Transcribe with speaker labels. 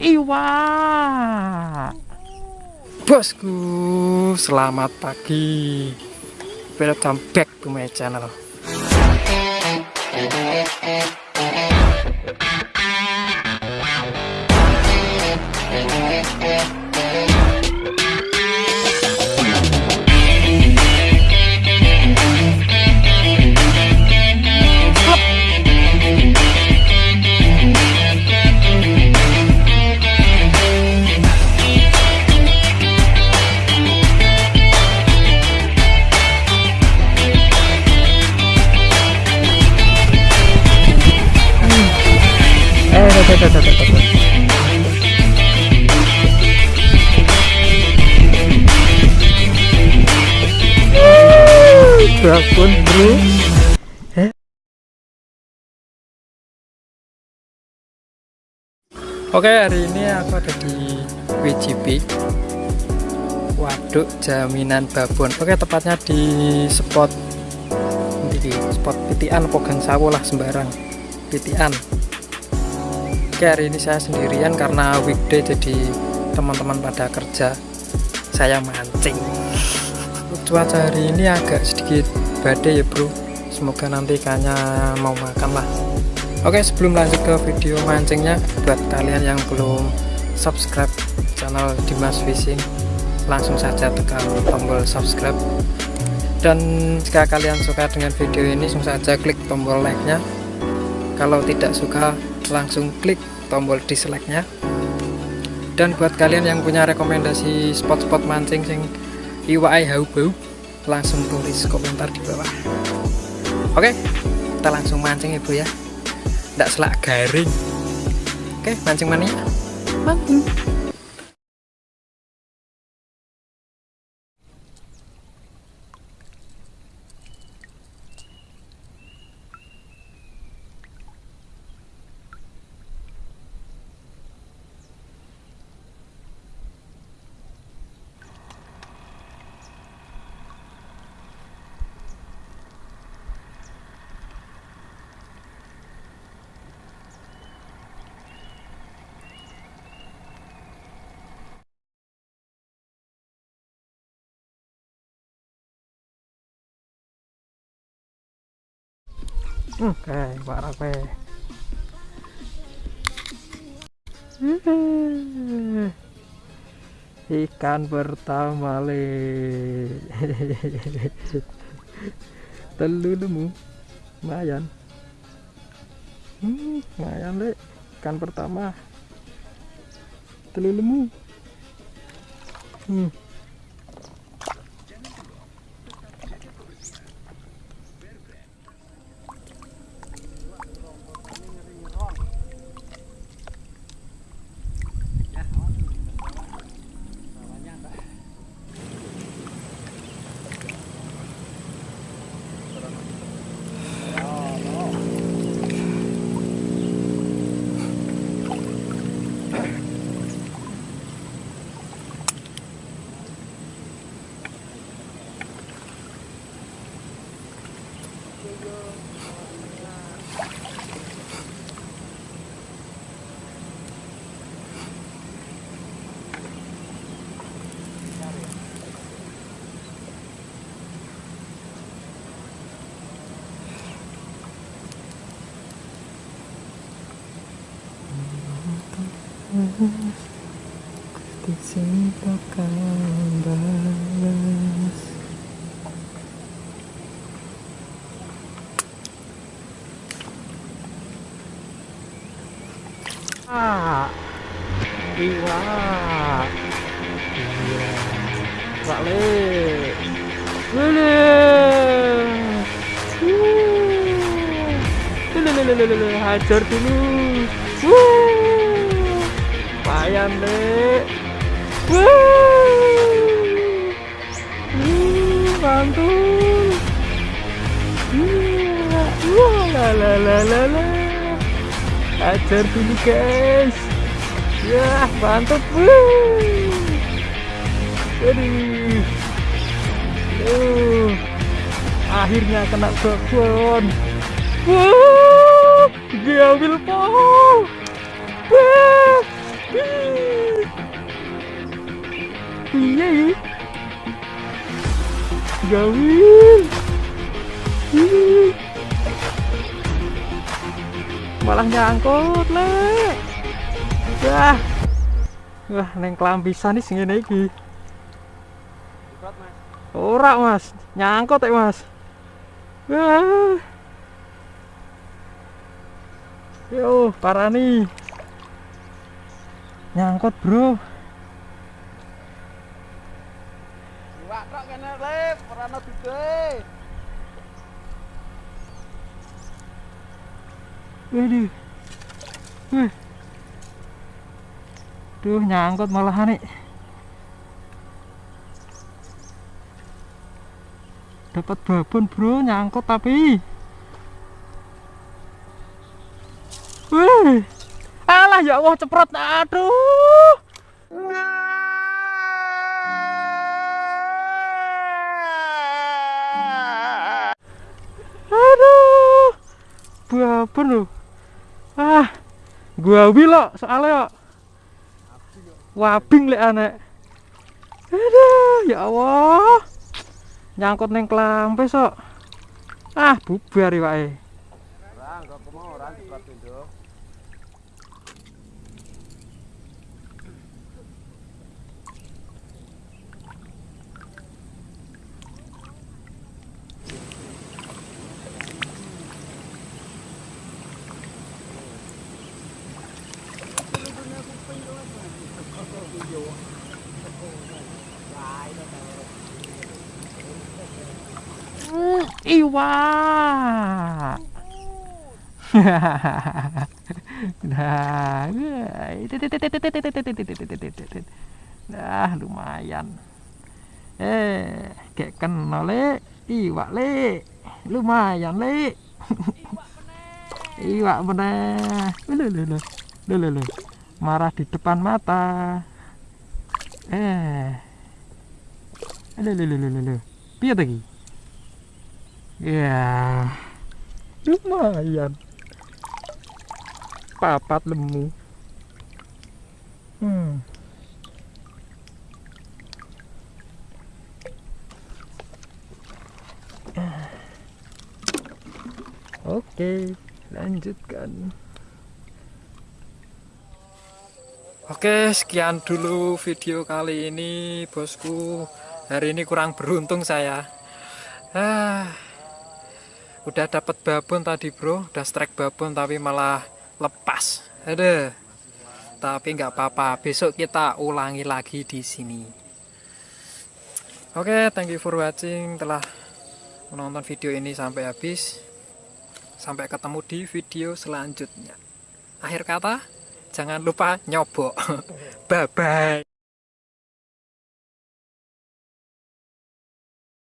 Speaker 1: Iwa. Bosku, selamat pagi. Welcome back to my channel. Dragon bro eh? Oke hari ini aku ada di WJB Waduk Jaminan Babon. Oke tepatnya di spot di spot pitian Pogang Sawo lah sembarang? Pitian Oke hari ini saya sendirian karena weekday jadi teman-teman pada kerja. Saya mancing. Cuaca hari ini agak sedikit badai ya bro. Semoga nanti ikannya mau makan lah. Oke sebelum lanjut ke video mancingnya buat kalian yang belum subscribe channel Dimas Fishing langsung saja tekan tombol subscribe. Dan jika kalian suka dengan video ini langsung saja klik tombol like nya kalau tidak suka langsung klik tombol dislike nya dan buat kalian yang punya rekomendasi spot-spot mancing sing iwai hau bau langsung tulis komentar di bawah. Oke kita langsung mancing ibu ya. Tidak selak garing. Oke mancing mania mancing Oke, Pak Rape. Ikan pertama le. Telu lemu. Lumayan. Hmm, lumayan le. Ikan pertama. Telu lemu. Hmm. Di sini balas Ah, iwa, iya, balik, lele, hajar dulu, deh, wuh, mantul, la la la la la ajar dulu guys. Ya mantap jadi, Uh. Akhirnya kena kebun. Wuh. Diambil pohon. Wuh. Iya. iya. Gawil. Malah nyangkut, Lek. Wah. Wah, neng kelambisan nih sing lagi ora mas nyangkut ya mas wah yo parah nih nyangkut bro
Speaker 2: Iwak tok kene ora.
Speaker 1: Waduh. Wih. Duh, nyangkut malahan nih. Dapat babon, Bro, nyangkut tapi. Wih. Alah ya Allah ceprot. Aduh. Aduh. Babon loh. Ah. Gua wilok soalnya kok. Wabing lek anek. Aduh, ya Allah. Nyangkut neng klampe sok. Ah, bubar ya wae.
Speaker 2: Ora, enggak aku mau ora dibuat pindho.
Speaker 1: Iwa. nah, nah lumayan. Eh, kayak kenal le, iwak le, lumayan le. Iwak bener. Lu lu lu. Lu lu lu. Marah di depan mata. Eh. Lu lu lu lu lu. Piye tadi? Ya, lumayan. Papat lemu. Hmm. Oke, lanjutkan. Oke, sekian dulu video kali ini, bosku. Hari ini kurang beruntung saya. Ah, udah dapat babon tadi bro. Udah strike babon tapi malah lepas. Ada tapi nggak apa-apa. Besok kita ulangi lagi di sini. Oke okay, thank you for watching. Telah menonton video ini sampai habis. Sampai ketemu di video selanjutnya. Akhir kata jangan lupa nyobok. Bye bye